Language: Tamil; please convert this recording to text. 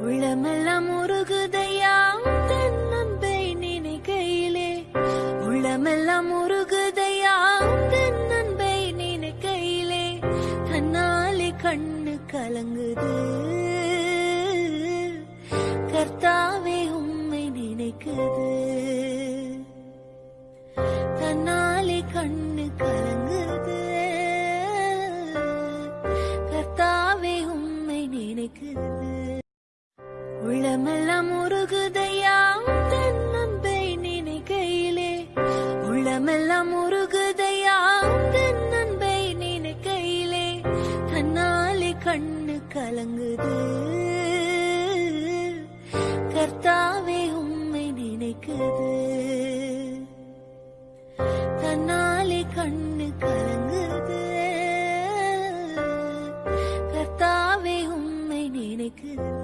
உள்ளமெல்லாம் உருகுதையா தன்னம்பை நினைக்கையிலே. உள்ளமெல்லாம் உருகுதையா தென்னன்பை நினைக்கையிலே. தன்னாலே கண்ணு கலங்குது. கர்த்தாவே உம்மை நினைக்குது. தன்னாலே கண்ணு கலங்குது உள்ளமெல்லாம் உருகுதையா? தென்னன்பை நினைக்கையிலே தன்னாலே கண்ணு கலங்குது. கர்த்தாவே உண்மை நினைக்குது. தன்னாலே கண்ணு கலங்குது. கர்த்தாவே உண்மை நினைக்குது.